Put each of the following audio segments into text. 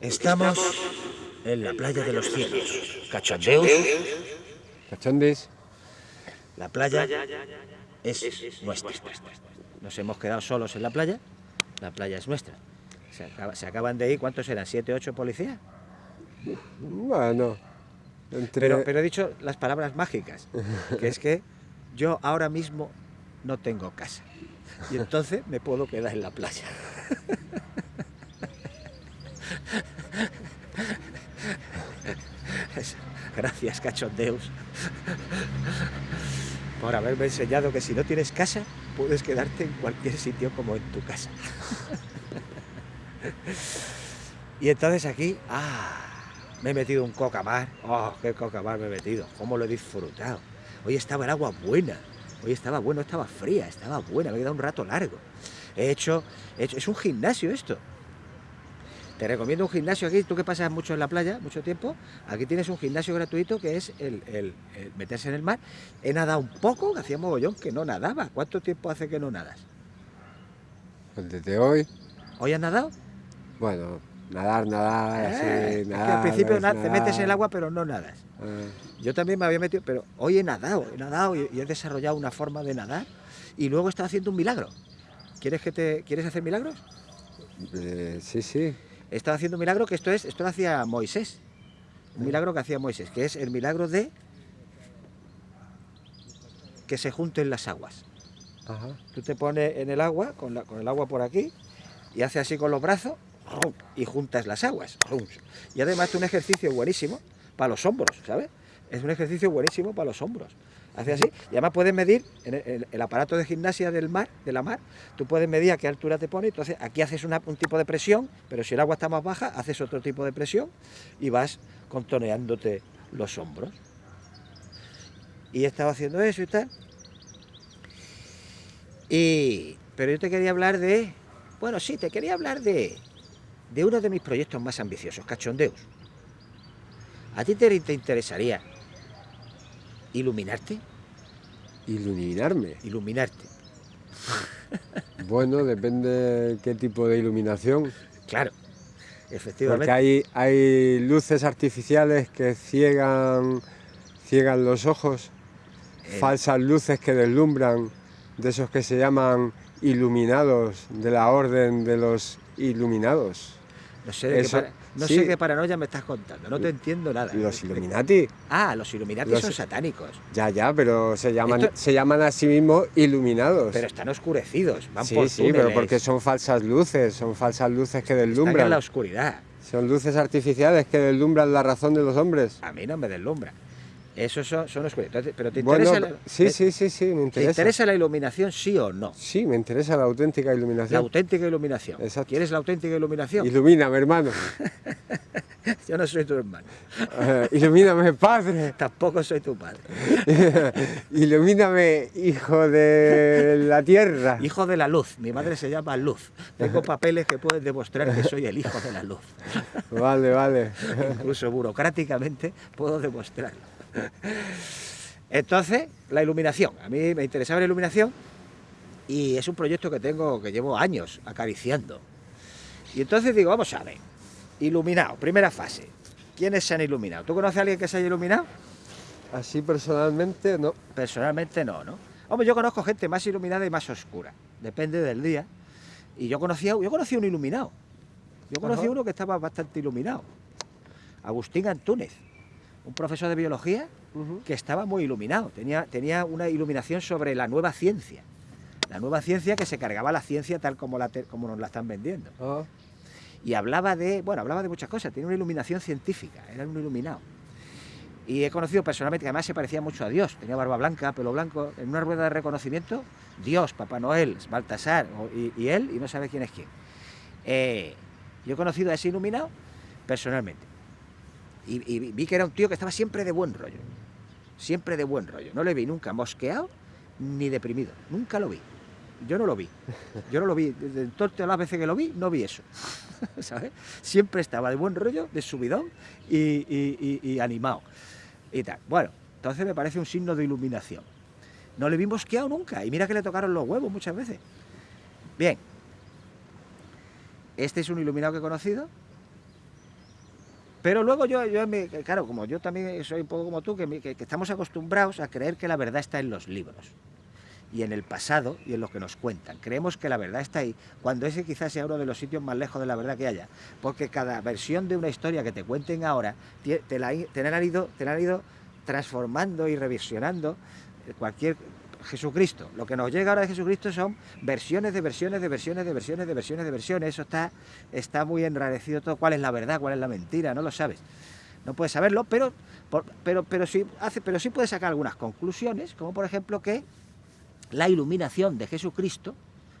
Estamos en la playa de los cielos. Cachondeus. Cachondis. La playa es nuestra. Nos hemos quedado solos en la playa. La playa es nuestra. Se, acaba- se acaban de ir, ¿cuántos eran? ¿Siete, ocho policías? Bueno, entre... Pero, pero he dicho las palabras mágicas, que es que yo ahora mismo no tengo casa. Y entonces me puedo quedar en la playa. Gracias, cachondeus, por haberme enseñado que si no tienes casa, puedes quedarte en cualquier sitio como en tu casa. Y entonces aquí, ah, me he metido un cocamar. Oh, qué cocamar me he metido. Cómo lo he disfrutado. Hoy estaba el agua buena. Hoy estaba bueno, estaba fría, estaba buena. Me he quedado un rato largo. He hecho, he hecho, es un gimnasio esto. Te recomiendo un gimnasio aquí, tú que pasas mucho en la playa, mucho tiempo, aquí tienes un gimnasio gratuito que es el, el- el meterse en el mar. He nadado un poco, que hacía mogollón que no nadaba. ¿Cuánto tiempo hace que no nadas? Pues desde hoy, ¿Hoy has nadado? bueno, nadar, nadar, Eh, así, es que nadar. al principio te metes en el agua pero no nadas. Ah, Yo también me había metido, pero hoy he nadado, he nadado y, y he desarrollado una forma de nadar y luego he estado haciendo un milagro. ¿Quieres que te quieres hacer milagros? eh, sí, sí. Estado haciendo un milagro que esto es, esto lo hacía Moisés. Un milagro que hacía Moisés, que es el milagro de que se junten las aguas. Ajá. Tú te pones en el agua, con, la- con el agua por aquí, y haces así con los brazos, y juntas las aguas. Y además es un ejercicio buenísimo para los hombros, ¿sabes? Es un ejercicio buenísimo para los hombros. Hace así, y además puedes medir en el, aparato de gimnasia del mar, de la mar, tú puedes medir a qué altura te pone, entonces aquí haces un tipo de presión, pero si el agua está más baja, haces otro tipo de presión y vas contoneándote los hombros. Y he estado haciendo eso y tal. Y, pero yo te quería hablar de, bueno, sí, te quería hablar de, de uno de mis proyectos más ambiciosos, Cachondeus. ¿A ti te, te interesaría iluminarte? Iluminarme. Iluminarte. Bueno, depende qué tipo de iluminación. Claro, efectivamente. Porque hay, hay luces artificiales que ciegan, ciegan los ojos, Eh, falsas luces que deslumbran, de esos que se llaman iluminados, de la orden de los iluminados. no sé, de eso- no sí. sé qué paranoia me estás contando, no te entiendo nada. Los Illuminati, Ah, los Illuminati Los- son satánicos, ya, ya, pero se llaman, Esto- se llaman a sí mismos iluminados. pero están oscurecidos, van sí, por sí, pero túneles, porque son falsas luces, son falsas luces que están en deslumbran. la oscuridad. Son luces artificiales que deslumbran la razón de los hombres. A mí no me deslumbra. Esos son, son. Entonces, Pero ¿te Bueno, interesa, la, sí, te- sí, sí, sí, me ¿te interesa. interesa la iluminación, sí o no? Sí, me interesa la auténtica La iluminación. auténtica iluminación. Exacto. ¿Quieres la auténtica iluminación? Ilumíname, hermano. Yo no soy tu hermano. Eh, ilumíname, padre. Tampoco soy tu padre. Ilumíname, hijo de la tierra. Hijo de la luz. Mi madre se llama Luz. Tengo papeles que pueden demostrar que soy el hijo de la luz. Vale, vale. Incluso burocráticamente puedo demostrarlo. Entonces, la iluminación. A mí me interesaba la iluminación y es un proyecto que tengo, que llevo años acariciando. Y entonces digo, vamos a ver. Iluminado, primera fase. ¿Quiénes se han iluminado? ¿Tú conoces a alguien que se haya iluminado? Así personalmente, no. Personalmente no, ¿no? Hombre, yo conozco gente más iluminada y más oscura. Depende del día. Y yo conocía, yo conocí a un iluminado. Yo conocí a Ajá. uno que estaba bastante iluminado. Agustín Antúnez, un profesor de biología que estaba muy iluminado. Tenía, tenía una iluminación sobre la nueva ciencia. La nueva ciencia que se cargaba la ciencia tal como, la te- como nos la están vendiendo. Ah, Y hablaba de, bueno, hablaba de muchas cosas. Tenía una iluminación científica, era un iluminado. Y he conocido personalmente que además se parecía mucho a Dios. Tenía barba blanca, pelo blanco. En una rueda de reconocimiento, Dios, Papá Noel, Baltasar y él, y no sabe quién es quién. Eh, yo he conocido a ese iluminado personalmente. Y, vi que era un tío que estaba siempre de buen rollo. Siempre de buen rollo. No le vi nunca mosqueado ni deprimido. Nunca lo vi. Yo no lo vi. Yo no lo vi. De todas las veces que lo vi, no vi eso. ¿Sabes? Siempre estaba de buen rollo, de subidón y- y animado. Y tal. Bueno, entonces me parece un signo de iluminación. No le vi mosqueado nunca. Y mira que le tocaron los huevos muchas veces. Bien. Este es un iluminado que he conocido Pero luego yo, yo claro, como yo también soy un poco como tú, que, que- estamos acostumbrados a creer que la verdad está en los libros y en el pasado y en lo que nos cuentan. Creemos que la verdad está ahí, cuando ese quizás sea uno de los sitios más lejos de la verdad que haya, porque cada versión de una historia que te cuenten ahora te la, te la han, ido, te la han ido transformando y revisionando eh, cualquier Jesucristo. Lo que nos llega ahora de Jesucristo son versiones de versiones de versiones de versiones de versiones de versiones. Eso está, está muy enrarecido todo. ¿Cuál es la verdad? ¿Cuál es la mentira? No lo sabes. No puedes saberlo, pero, pero, pero, sí, hace, pero sí puedes sacar algunas conclusiones, como por ejemplo que la iluminación de Jesucristo,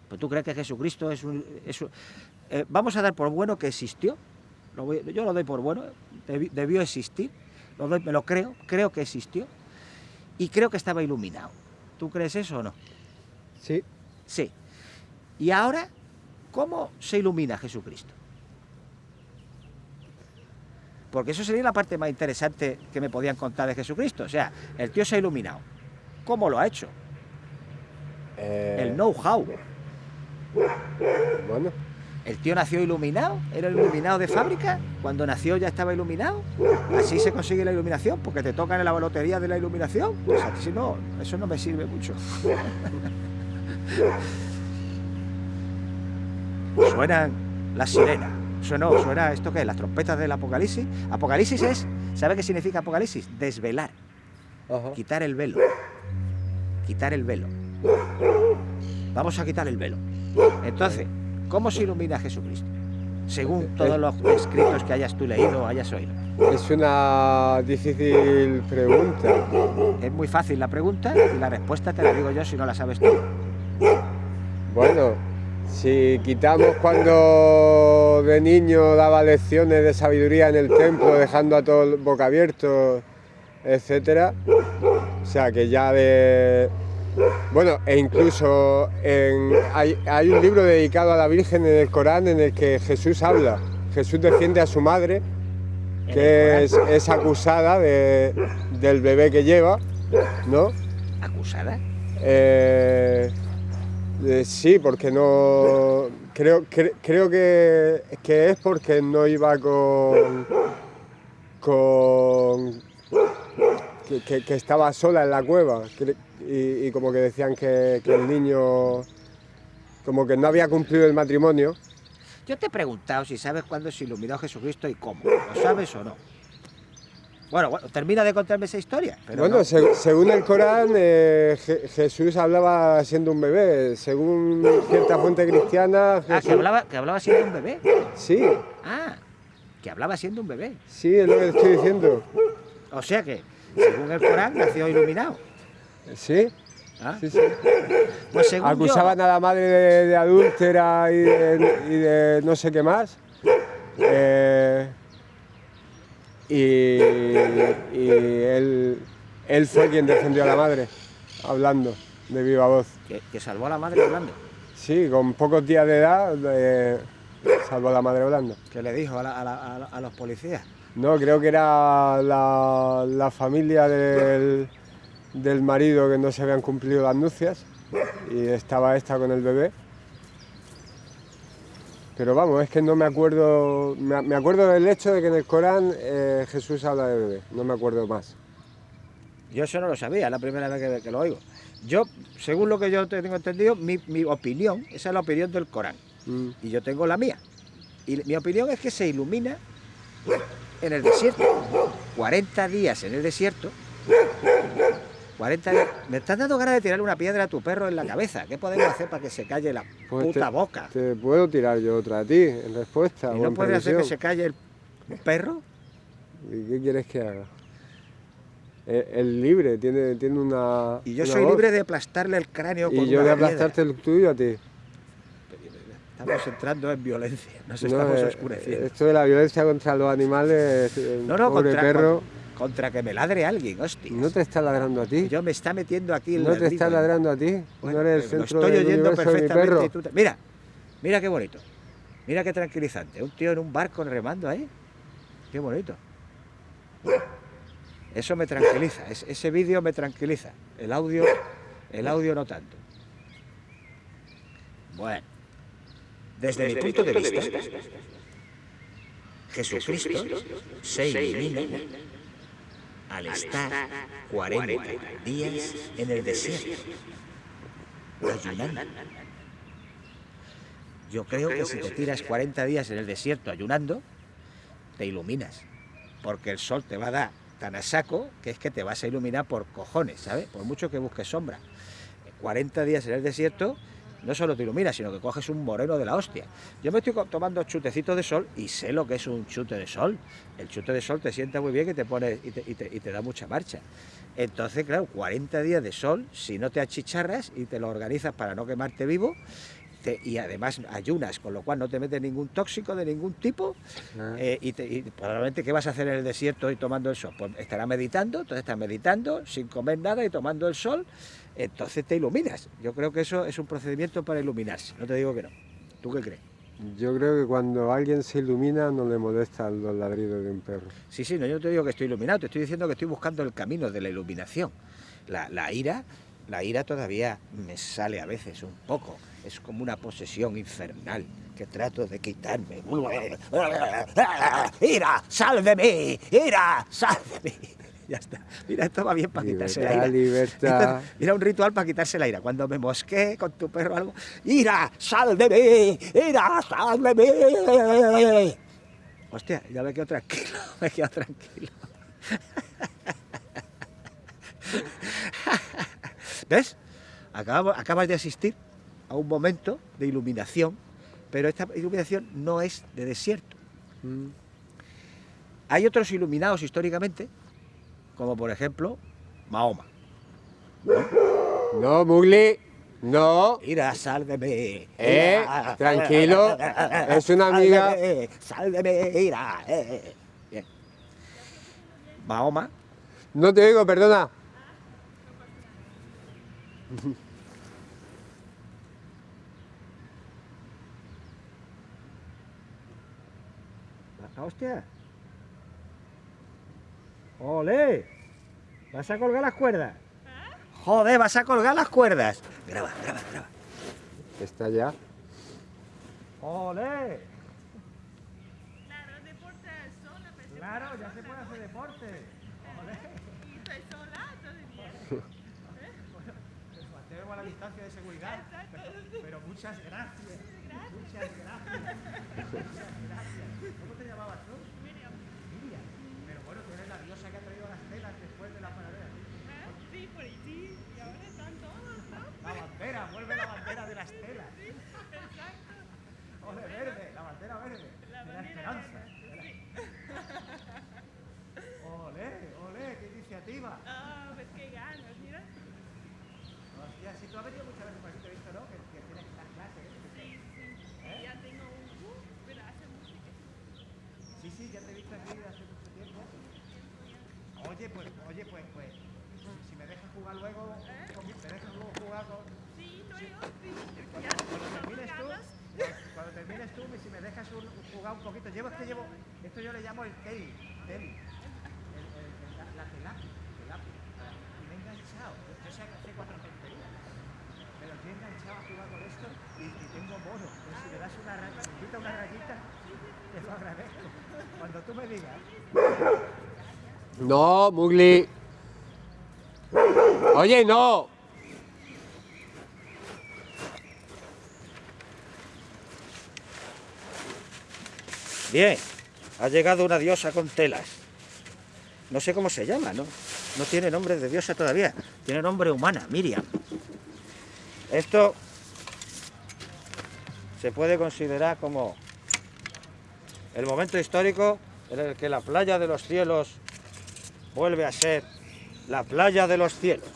pues tú crees que Jesucristo es un... es eh, vamos a dar por bueno que existió, yo lo doy por bueno, debi- debió existir, lo doy- me lo creo, creo que existió, y creo que estaba iluminado. ¿Tú crees eso o no? Sí. Sí. Y ahora, ¿cómo se ilumina Jesucristo? Porque eso sería la parte más interesante que me podían contar de Jesucristo. O sea, el tío se ha iluminado. ¿Cómo lo ha hecho? Eh, El know-how. Bueno, ¿El tío nació iluminado? ¿Era iluminado de fábrica? Cuando nació ya estaba iluminado. Así se consigue la iluminación, porque te tocan en la lotería de la iluminación. Pues si no, eso no me sirve mucho. Suenan las sirenas. Suena, suena esto que es, las trompetas del apocalipsis. Apocalipsis es, ¿sabe qué significa apocalipsis? Desvelar, ajá. quitar el velo. Quitar el velo. Vamos a quitar el velo. Entonces, ¿cómo se ilumina Jesucristo? Según todos los escritos que hayas tú leído o hayas oído. Es una difícil pregunta. Es muy fácil la pregunta y la respuesta te la digo yo si no la sabes tú. Bueno, si quitamos cuando de niño daba lecciones de sabiduría en el templo, dejando a todos boca abiertos, etcétera, o sea que ya de. Bueno, e incluso en- hay, hay un libro dedicado a la Virgen en el Corán en el que Jesús habla. Jesús defiende a su madre, que es, acusada de- del bebé que lleva, ¿no? acusada. Eh, eh, sí, porque no. Creo, cre- creo que, que es porque no iba con. con. que, que- que estaba sola en la cueva. Y, y como que decían que, que el niño. como que no había cumplido el matrimonio. Yo te he preguntado si sabes cuándo se iluminó Jesucristo y cómo. ¿Lo sabes o no? Bueno, bueno, termina de contarme esa historia. Pero bueno, no. se- según el Corán, eh, Je- Jesús hablaba siendo un bebé. Según cierta fuente cristiana. Ah, que hablaba, que hablaba siendo un bebé. Sí, Ah, que hablaba siendo un bebé. sí, es lo que estoy diciendo. O sea que, según el Corán, nació iluminado. Sí, ¿Ah? sí, sí. Pues según yo- Acusaban a la madre de, de adúltera y de, y de no sé qué más. Eh, y y él, él fue quien defendió a la madre, hablando de viva voz. que, que salvó a la madre hablando. Sí, con pocos días de edad eh, salvó a la madre hablando. Que le dijo a, la- a la- a la- a los policías. No, creo que era la, la familia del, del marido que no se habían cumplido las nupcias y estaba esta con el bebé. Pero vamos, es que no me acuerdo, me, acuerdo del hecho de que en el Corán eh, Jesús habla de bebé, no me acuerdo más. Yo eso no lo sabía, es la primera vez que, que lo oigo. Yo, según lo que yo te- tengo entendido, mi, mi opinión, esa es la opinión del Corán. Mm, Y yo tengo la mía. Y mi opinión es que se ilumina en el desierto. 40 días en el desierto. 40 días. Me estás dando ganas de tirarle una piedra a tu perro en la cabeza. ¿Qué podemos hacer para que se calle la Pues puta te- boca? Te puedo tirar yo otra a ti en respuesta. ¿Y no puedes hacer que se calle el perro? ¿Y qué quieres que haga? Eh, El libre, tiene, tiene una. Y yo una soy voz. libre de aplastarle el cráneo con Y yo una de piedra. aplastarte el tuyo a ti. Estamos entrando en violencia, nos No, estamos eh, oscureciendo. Esto de la violencia contra los animales, el no, no, pobre contra, perro, con- contra que me ladre alguien, hostia. no te está ladrando a ti. Yo me está metiendo aquí el No te está ladrido. ladrando a ti. Bueno, no eres el pero lo estoy oyendo perfectamente. tú te- Mira, mira qué bonito. Mira qué tranquilizante. Un tío en un barco remando ahí. Qué bonito. Eso me tranquiliza. es- ese vídeo me tranquiliza. El audio, el audio no tanto. Bueno. Desde, mi punto de vista, Jesucristo se ilumina al estar 40 días en el desierto, ayunando. Yo creo que si te tiras 40 días en el desierto ayunando, te iluminas, porque el sol te va a dar tan a saco que es que te vas a iluminar por cojones, ¿sabes? Por mucho que busques sombra. 40 días en el desierto no solo te iluminas, sino que coges un moreno de la hostia. Yo me estoy tomando chutecitos de sol y sé lo que es un chute de sol. El chute de sol te sienta muy bien y te, pone, y te, da mucha marcha. Entonces, claro, 40 días de sol, si no te achicharras y te lo organizas para no quemarte vivo, y además ayunas, con lo cual no te metes ningún tóxico de ningún tipo, ah. eh, y, probablemente ¿qué vas a hacer en el desierto y tomando el sol? Pues estará meditando, entonces estás meditando, sin comer nada y tomando el sol, entonces te iluminas. Yo creo que eso es un procedimiento para iluminarse, no te digo que no. ¿Tú qué crees? Yo creo que cuando alguien se ilumina no le molestan los ladridos de un perro. Sí, sí, no, yo no te digo que estoy iluminado, te estoy diciendo que estoy buscando el camino de la iluminación. La, la ira, la ira todavía me sale a veces un poco, es como una posesión infernal que trato de quitarme. ¡Ira, sal de mí! ¡Ira, sal de mí! Ya está. Mira, esto va bien para quitarse la ira. Libertad. mira, un ritual para quitarse la ira. Cuando me mosqué con tu perro algo, ¡Ira, sal de mí! ¡Ira, sal de mí! Hostia, ya me quedo tranquilo, me quedo tranquilo. ¿Ves? acabas de asistir a un momento de iluminación, pero esta iluminación no es de desierto. Mm. Hay otros iluminados históricamente, como por ejemplo Mahoma. No, Mugli, no. Mira, sálveme. Eh, tranquilo, es una amiga. Sálveme, mira. Eh. Bien. Mahoma. No te digo, perdona. hostia. ¡Ole! ¿Vas a colgar las cuerdas? Joder, vas a colgar las cuerdas. Graba, graba, graba. ¿Está ya? ¡Ole! Claro, deporte sola. Claro, ya se puede hacer deporte. ¡Ole! Y estoy sola todavía. ¿Eh? Bueno, pues mantengo a la distancia de seguridad. Pero, pero muchas gracias. Muchas gracias. Muchas gracias. ¿Cómo te llamabas tú? Miriam. Miriam. Pero bueno, tú eres la diosa que ha traído las telas después de la panadera. ¿Eh? Sí, por ahí sí. Y ahora están todos, ¿no? La bandera, vuelve la bandera de las telas. Sí, exacto. Ole, verde, la bandera verde. La de la bandera esperanza. verde, sí. Ole, ole, qué iniciativa. Ah, pues qué ganas, mira. Hostia, si tú has venido muchas veces por aquí, te he visto, ¿no? Que, que tienes estas clases. ¿eh? Sí, sí. ¿Eh? Y ya tengo un... Uh, pero hace mucho que... Sí, sí, ya te he visto aquí hace mucho tiempo. Oye, pues, oye, pues, pues, si me dejas jugar luego, ¿Eh? con- me dejas luego jugar con... Sí, luego, sí. Cuando, Ya, cuando son termines tú, ganas. cuando termines tú, si me dejas un- jugar un poquito, llevo es que llevo, esto yo le llamo el tel, tel, el, el- el- la, la telapia, telapia. y me he enganchado, yo sé que hace cuatro tonterías, pero estoy enganchado a jugar con esto y, y tengo mono, pues si me das una me invita una rayita, te lo agradezco, cuando tú me digas, No, Mugli. Oye, no. Bien, ha llegado una diosa con telas. No sé cómo se llama, ¿no? No tiene nombre de diosa todavía. Tiene nombre humana, Miriam. Esto se puede considerar como el momento histórico en el que la playa de los cielos vuelve a ser la playa de los cielos.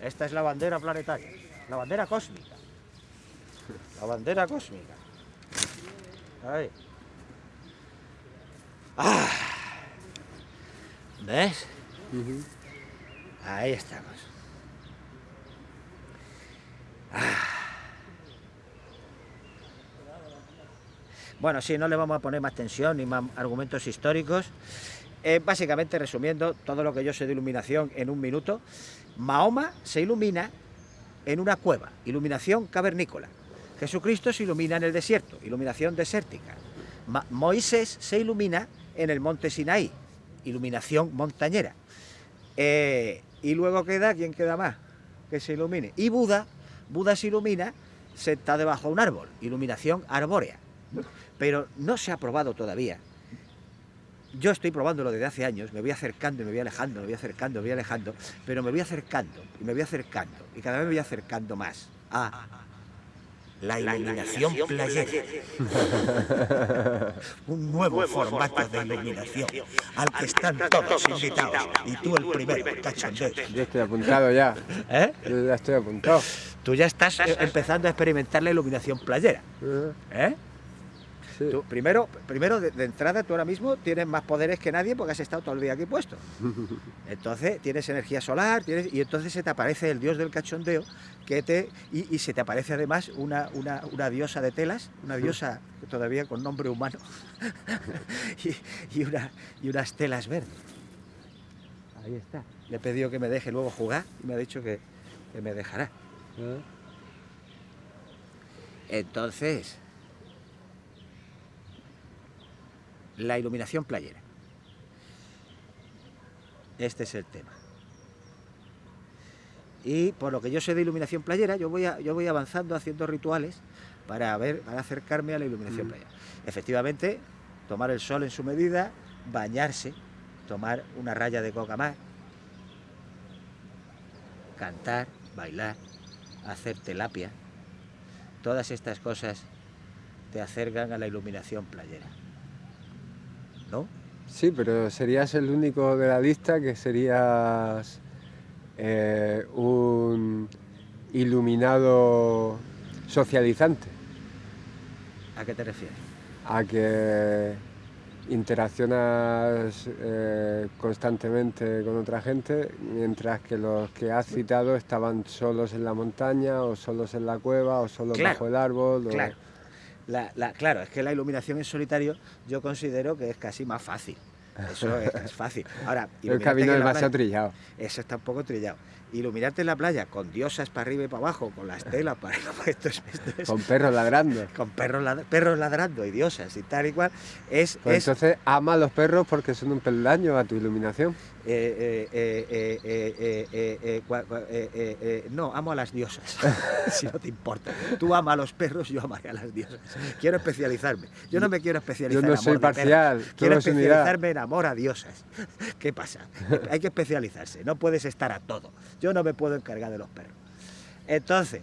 Esta es la bandera planetaria, la bandera cósmica. La bandera cósmica. Ahí. Ah. ¿Ves? Ahí estamos. Ah. Bueno, sí, no le vamos a poner más tensión ni más argumentos históricos. Eh, básicamente, resumiendo todo lo que yo sé de iluminación en un minuto, Mahoma se ilumina en una cueva, iluminación cavernícola. Jesucristo se ilumina en el desierto, iluminación desértica. Moisés se ilumina en el monte Sinaí, iluminación montañera. Eh, y luego queda, ¿quién queda más? Que se ilumine. Y Buda, Buda se ilumina sentado debajo de un árbol, iluminación arbórea. Pero no se ha probado todavía. Yo estoy probándolo desde hace años, me voy acercando y me voy alejando, me voy acercando, me voy alejando, pero me voy acercando y me voy acercando y cada vez me voy acercando más a la iluminación playera. Un nuevo formato de iluminación al que están todos invitados y tú el primero, cachondeo. Yo estoy apuntado ya. ¿Eh? Yo ya estoy apuntado. Tú ya estás eh, empezando a experimentar la iluminación playera. ¿Eh? Sí. Tú, primero, primero de, de entrada, tú ahora mismo tienes más poderes que nadie porque has estado todo el día aquí puesto. Entonces tienes energía solar tienes, y entonces se te aparece el dios del cachondeo que te, y, y se te aparece además una, una, una diosa de telas, una diosa todavía con nombre humano y, y una, y unas telas verdes. Ahí está. Le he pedido que me deje luego jugar y me ha dicho que, que me dejará. Ah, Entonces, la iluminación playera. Este es el tema. Y por lo que yo sé de iluminación playera, yo voy, a- yo voy avanzando haciendo rituales para, ver, para acercarme a la iluminación Mm. playera. Efectivamente, tomar el sol en su medida, bañarse, tomar una raya de coca más, cantar, bailar, hacer telapia, todas estas cosas te acercan a la iluminación playera. ¿No? Sí, pero serías el único de la lista que serías eh, un iluminado socializante, ¿A qué te refieres? a que interaccionas eh, constantemente con otra gente, mientras que los que has citado estaban solos en la montaña o solos en la cueva o solos Claro, bajo el árbol. o- Claro. La- la- claro, es que la iluminación en solitario yo considero que es casi más fácil. Eso es, es fácil. Ahora, El camino demasiado playa- trillado. Eso está un poco trillado iluminarte en la playa con diosas para arriba y para abajo, con las telas para arriba, con perros ladrando. Con perros, lad perros ladrando y diosas y tal y cual. Pues es. Entonces ama a los perros porque son un peldaño a tu iluminación. No, amo a las diosas, si no te importa. Tú amas a los perros, yo amaré a las diosas. Quiero especializarme. Yo no me quiero especializar yo no en amor soy parcial, Quiero especializarme en amor a diosas. ¿Qué pasa? Hay que especializarse, no puedes estar a todo. Yo no me puedo encargar de los perros. Entonces,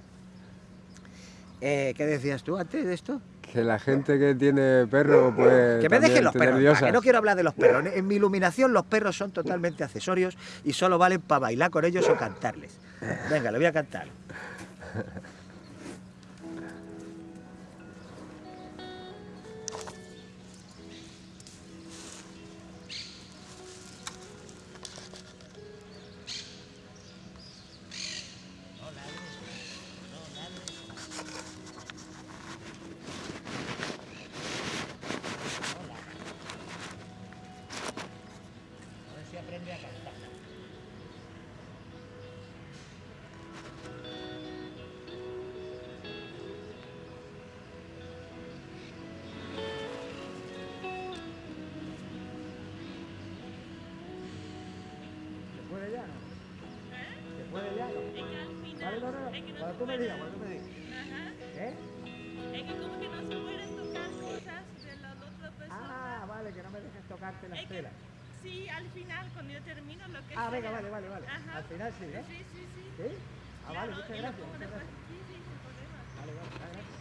eh, ¿qué decías tú antes de esto? Que la gente que tiene perro, pues. Que me dejen también los perros, que no quiero hablar de los perros. En mi iluminación los perros son totalmente accesorios y solo valen para bailar con ellos o cantarles. Venga, le voy a cantar. No, no, no. no Cuando tú me puede- digas, cuando tú me digas. Ajá. ¿Eh? Es que como que no se pueden tocar cosas de la otra persona. Ah, vale, que no me dejes tocarte las Es que- telas. Sí, al final, cuando yo termino lo que Ah, venga, vale, vale, vale. Ajá. Al final sí, ¿eh? Sí, sí, sí. ¿Sí? Ah, vale, Claro, muchas y lo gracias. pongo muchas después. gracias. Sí, sí, sin problema. Vale, vale, vale, gracias.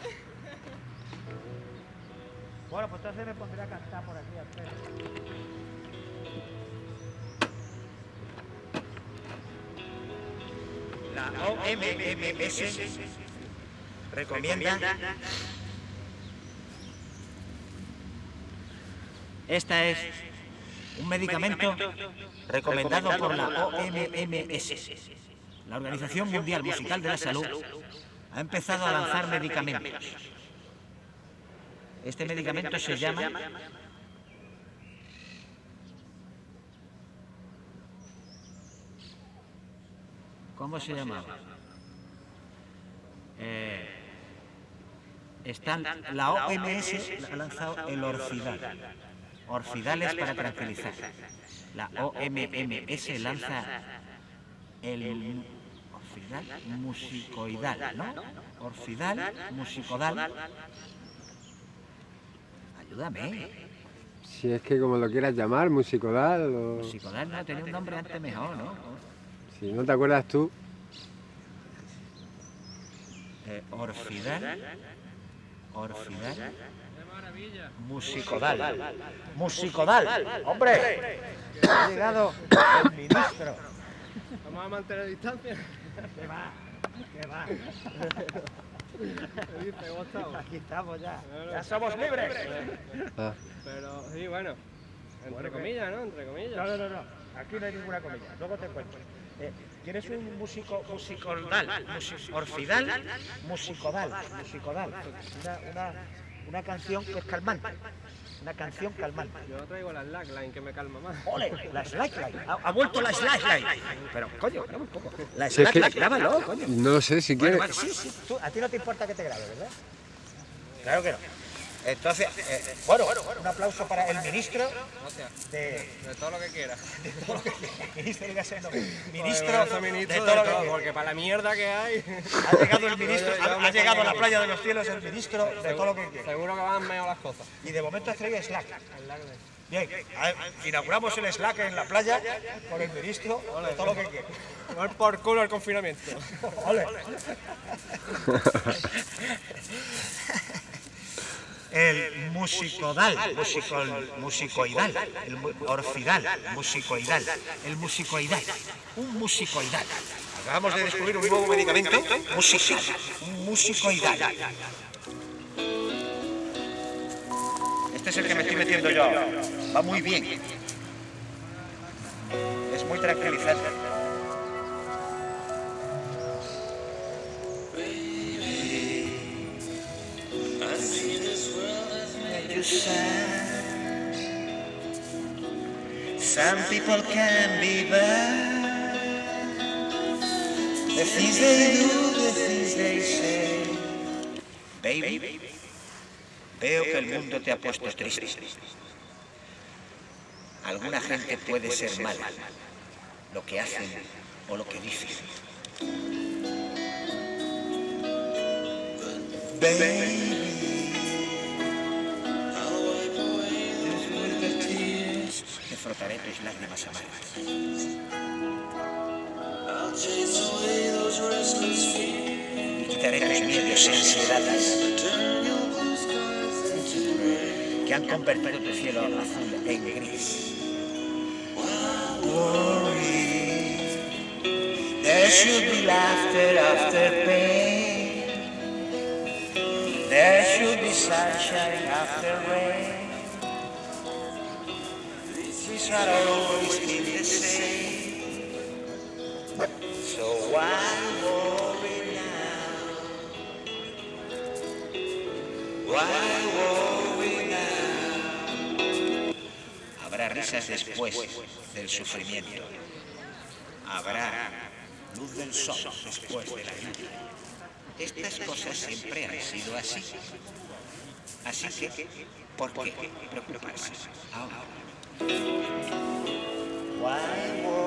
Bueno, pues entonces me pondré a cantar por aquí al La OMMS recomienda Esta es un medicamento recomendado por la OMMS, la Organización Mundial Musical de la Salud. Ha empezado a lanzar medicamentos. Este medicamento se llama ¿Cómo se llamaba? Eh, Están, la OMS ha lanzado el orfidal. Orfidales para tranquilizar. La OMS lanza el orfidal musicoidal, ¿no? Orfidal musicodal. Ayúdame. Si es que como lo quieras llamar, musicodal o... Musicodal no tenía un nombre antes mejor, ¿no? Si no te acuerdas tú, Eh, orfidal. Orfidal. Musicodal. Musicodal. ¡Hombre! Ha llegado el ministro. Vamos a mantener distancia. ¿Qué va? ¿Qué va? ¿Qué dices? ¿Cómo estamos? Aquí estamos ya. ¡Ya somos libres! ah, Pero sí, bueno. Entre comillas, ¿no? Entre comillas. No, no, no, no. Aquí no hay ninguna comida. Luego te cuento. Eh, ¿Tienes un músico musicodal? musi- orfidal, musicodal, musicodal. Una, una, una canción que es calmante. Una canción calmante. Yo traigo la slackline que me calma más. ¡Ole! La slackline. Ha, ha vuelto la slackline. Pero, coño, graba un poco. La Si es que- slackline, grábalo, coño. no sé si Bueno, quieres. sí, sí. Tú- a ti no te importa que te grabe, ¿verdad? Claro que no. Entonces, eh, bueno, un aplauso para el ministro de, De todo lo que quieras. ministro, ministro de ministro todo lo que quiera. porque para la mierda que hay. Ha llegado el ministro, ha, ha llegado a la playa de los cielos el ministro de todo lo que quiera. Seguro que van mejor las cosas. Y de momento has traído Slack. Bien, inauguramos el Slack en la playa con el ministro de todo lo que quiera. Tomar por culo el confinamiento. Ole. El musicodal, musicol, musicoidal, el orfidal, musicoidal, el musicoidal, un musicoidal. Acabamos de descubrir un nuevo medicamento, musical, un musicoidal. Este es el que me estoy metiendo yo. Va muy bien. Es muy tranquilizante. Some people can be bad. The things they do, the things they say. Baby, veo que el mundo te ha puesto triste. Alguna gente puede ser mala, lo que hacen o lo que dicen. Baby. Frotaré tus lágrimas amargas. Y quitaré tus miedos y que han convertido tu cielo azul en gris. There should be laughter after pain. There should be sunshine after rain. These are always been the same. So why worry now? Why worry now? Habrá risas después del sufrimiento. Habrá luz del sol después de la lluvia. Estas cosas siempre han sido así. Así que, ¿por qué preocuparse ahora? Why worry